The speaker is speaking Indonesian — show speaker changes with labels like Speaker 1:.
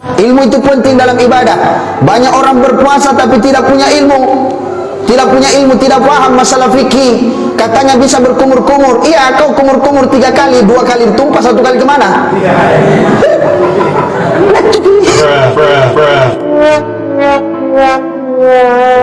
Speaker 1: Ilmu itu penting dalam ibadah. Banyak orang berpuasa tapi tidak punya ilmu. Tidak punya ilmu, tidak paham masalah fikih. Katanya bisa berkumur-kumur. Iya, kau kumur-kumur tiga kali, dua kali tumpah, satu kali ke mana? Yeah.